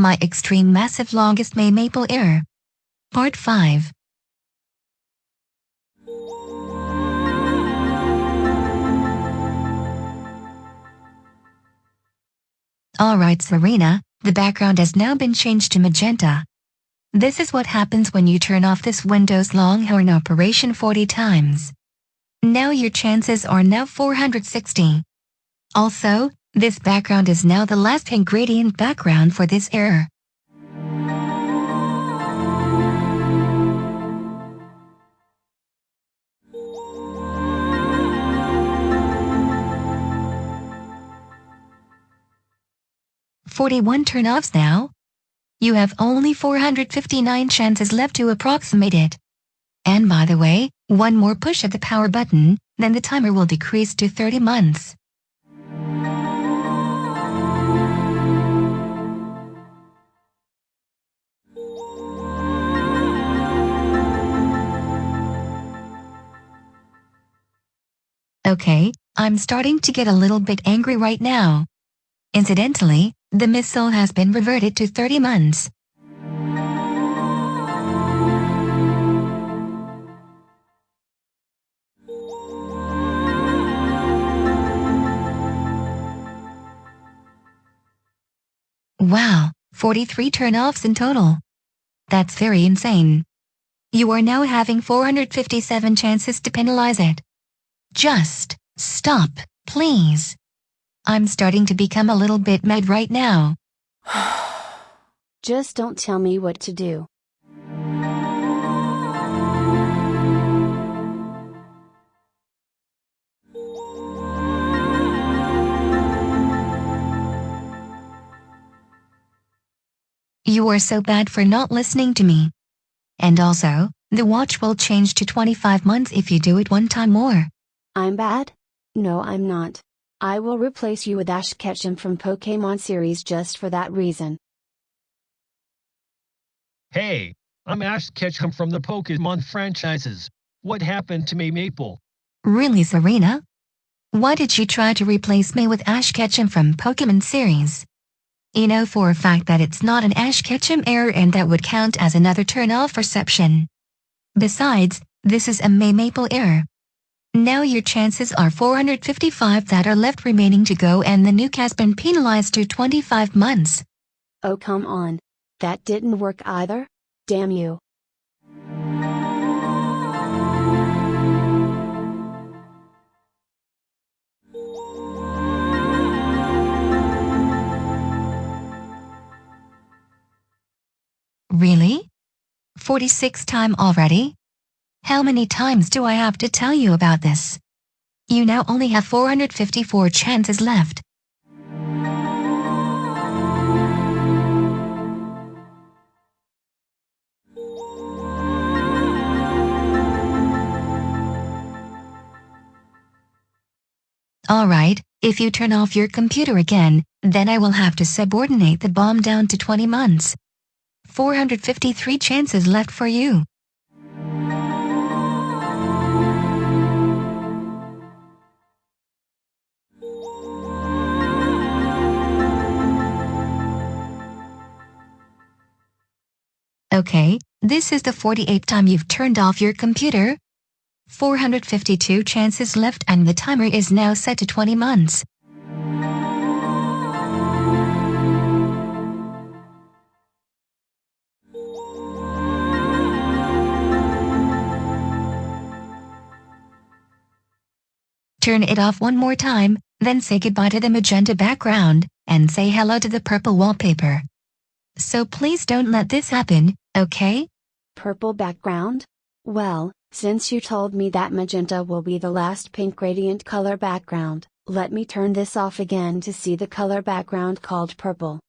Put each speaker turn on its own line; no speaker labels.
My extreme massive longest May maple error. Part 5. Alright Serena, the background has now been changed to magenta. This is what happens when you turn off this Windows Longhorn operation 40 times. Now your chances are now 460. Also, this background is now the last ingredient background for this error. Forty-one turn-offs now. You have only 459 chances left to approximate it. And by the way, one more push of the power button, then the timer will decrease to 30 months. Okay, I'm starting to get a little bit angry right now. Incidentally, the missile has been reverted to 30 months. Wow, 43 turn-offs in total. That's very insane. You are now having 457 chances to penalize it. Just stop, please. I'm starting to become a little bit mad right now.
Just don't tell me what to do.
You are so bad for not listening to me. And also, the watch will change to 25 months if you do it one time more.
I'm bad? No, I'm not. I will replace you with Ash Ketchum from Pokemon series just for that reason.
Hey, I'm Ash Ketchum from the Pokemon franchises. What happened to May Maple?
Really, Serena? Why did you try to replace me with Ash Ketchum from Pokemon series? You know for a fact that it's not an Ash Ketchum error and that would count as another turn-off reception. Besides, this is a May Maple error. Now your chances are 455 that are left remaining to go and the nuke has been penalized to 25 months.
Oh come on. That didn't work either? Damn you.
Really? 46 time already? How many times do I have to tell you about this? You now only have 454 chances left. Alright, if you turn off your computer again, then I will have to subordinate the bomb down to 20 months. 453 chances left for you. Okay, this is the 48th time you've turned off your computer. 452 chances left and the timer is now set to 20 months. Turn it off one more time, then say goodbye to the magenta background, and say hello to the purple wallpaper. So please don't let this happen, okay?
Purple background? Well, since you told me that magenta will be the last pink gradient color background, let me turn this off again to see the color background called purple.